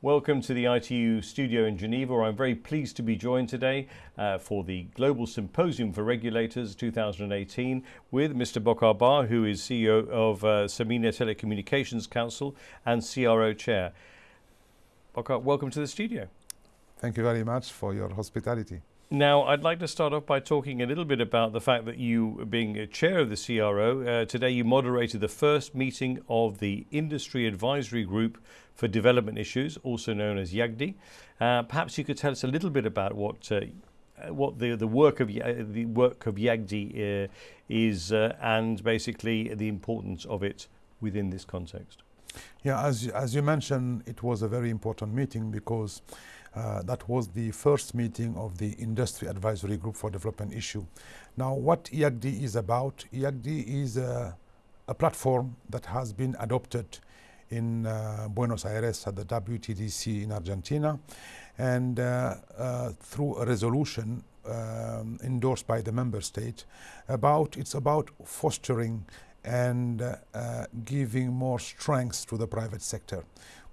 Welcome to the ITU studio in Geneva. I'm very pleased to be joined today uh, for the Global Symposium for Regulators 2018 with Mr. Bocar Ba, who is CEO of uh, SAMENA Telecommunications Council and CRO Chair. Bocar, welcome to the studio. Thank you very much for your hospitality. Now, I'd like to start off by talking a little bit about the fact that you, being chair of the CRO, uh, today you moderated the first meeting of the Industry Advisory Group for Development Issues, also known as IAGDI. Uh, perhaps you could tell us a little bit about what uh, what the the work of the work of IAGDI uh, is uh, and basically the importance of it within this context. Yeah, as as you mentioned, it was a very important meeting because uh, that was the first meeting of the Industry Advisory Group for Development Issue. Now, what IAGDI is about, IAGDI is a, a platform that has been adopted in uh, Buenos Aires at the WTDC in Argentina, and uh, uh, through a resolution um, endorsed by the member state about it's about fostering and uh, uh, giving more strength to the private sector.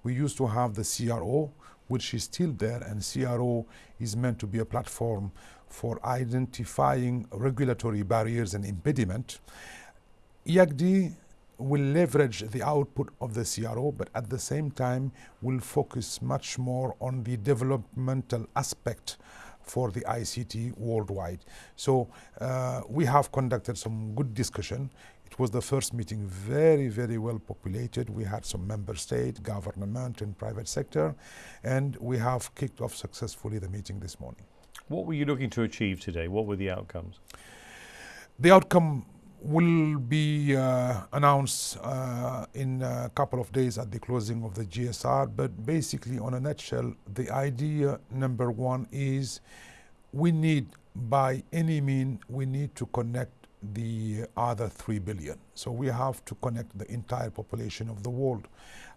We used to have the CRO, which is still there, and CRO is meant to be a platform for identifying regulatory barriers and impediment. IAGDI will leverage the output of the CRO, but at the same time will focus much more on the developmental aspect for the ICT worldwide. So uh, we have conducted some good discussion. It was the first meeting very, very well populated. We had some member state, government and private sector, and we have kicked off successfully the meeting this morning. What were you looking to achieve today? What were the outcomes? The outcome will be uh, announced uh, in a couple of days at the closing of the GSR. But basically, on a nutshell, the idea number one is we need, by any mean, we need to connect the other 3 billion. So we have to connect the entire population of the world.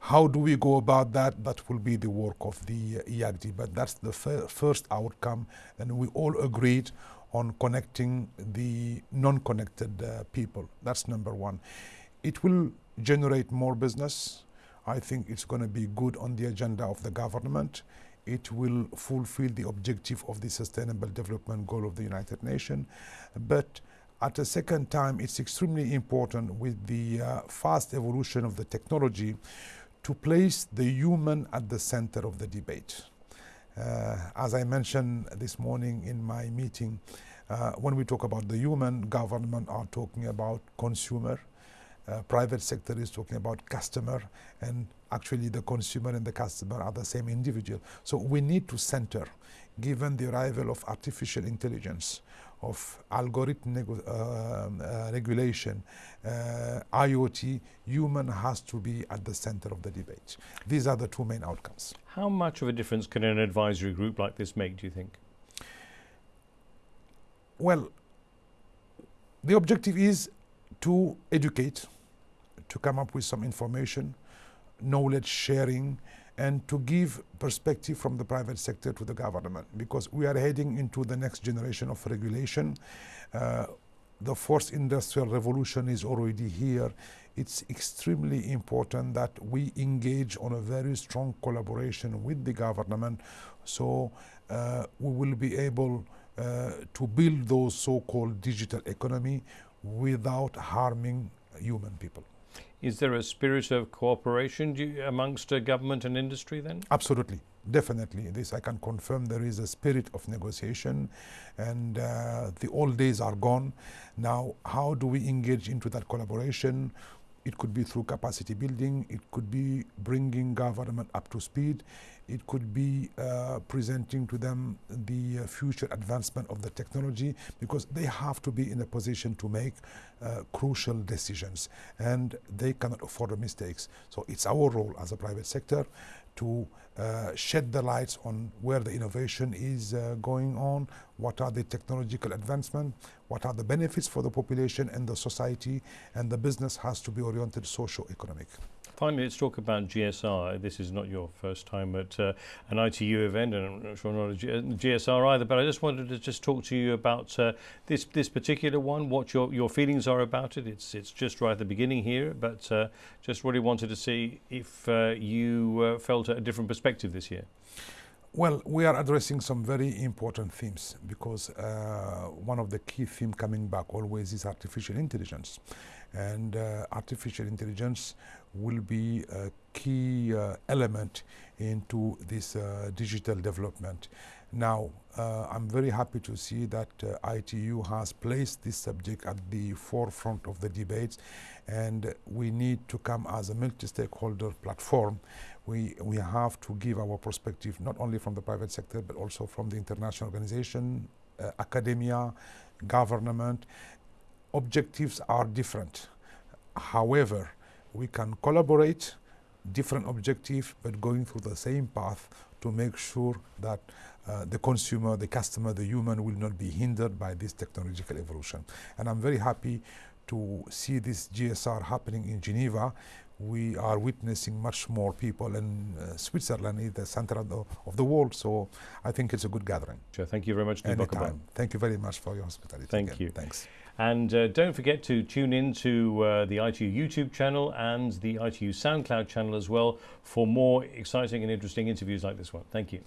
How do we go about that? That will be the work of the IAGDI, but that's the first outcome, and we all agreed on connecting the non-connected uh, people. That's number one. It will generate more business. I think it's going to be good on the agenda of the government. It will fulfill the objective of the Sustainable Development Goal of the United Nations. But at the second time, it's extremely important with the uh, fast evolution of the technology to place the human at the center of the debate. Uh, as I mentioned this morning in my meeting, uh, when we talk about the human, government are talking about consumer, uh, private sector is talking about customer, and actually the consumer and the customer are the same individual. So we need to center, given the arrival of artificial intelligence, of algorithm uh, uh, regulation, uh, IoT, human has to be at the center of the debate. These are the two main outcomes. How much of a difference can an advisory group like this make, do you think? Well, the objective is to educate, to come up with some information, knowledge sharing, and to give perspective from the private sector to the government because we are heading into the next generation of regulation. Uh, the fourth industrial revolution is already here. It's extremely important that we engage on a very strong collaboration with the government so uh, we will be able uh, to build those so-called digital economy without harming human people. Is there a spirit of cooperation you, amongst uh, government and industry then? Absolutely. Definitely, this I can confirm. There is a spirit of negotiation, and uh, the old days are gone. Now, how do we engage into that collaboration? It could be through capacity building. It could be bringing government up to speed. It could be uh, presenting to them the uh, future advancement of the technology because they have to be in a position to make uh, crucial decisions and they cannot afford mistakes. So it's our role as a private sector to uh, shed the lights on where the innovation is uh, going on, what are the technological advancement, what are the benefits for the population and the society, and the business has to be oriented socio-economic. Finally, let's talk about GSR. This is not your first time at uh, an ITU event, and I'm not sure not a GSR either. But I just wanted to just talk to you about uh, this this particular one. What your your feelings are about it. It's it's just right at the beginning here, but uh, just really wanted to see if uh, you uh, felt a different perspective this year. Well, we are addressing some very important themes because uh, one of the key themes coming back always is artificial intelligence. And uh, artificial intelligence will be a key uh, element into this uh, digital development. Now, uh, I'm very happy to see that uh, ITU has placed this subject at the forefront of the debates, and we need to come as a multi-stakeholder platform. We, we have to give our perspective not only from the private sector, but also from the international organization, uh, academia, government. Objectives are different. However, we can collaborate, different objective, but going through the same path to make sure that uh, the consumer, the customer, the human will not be hindered by this technological evolution. And I'm very happy to see this GSR happening in Geneva. We are witnessing much more people, and uh, Switzerland is the center of the, of the, world, so I think it's a good gathering. Sure, thank you very much. Anytime. Thank you very much for your hospitality. Thank again. you. Thanks. And uh, don't forget to tune in to uh, the ITU YouTube channel and the ITU SoundCloud channel as well for more exciting and interesting interviews like this one. Thank you.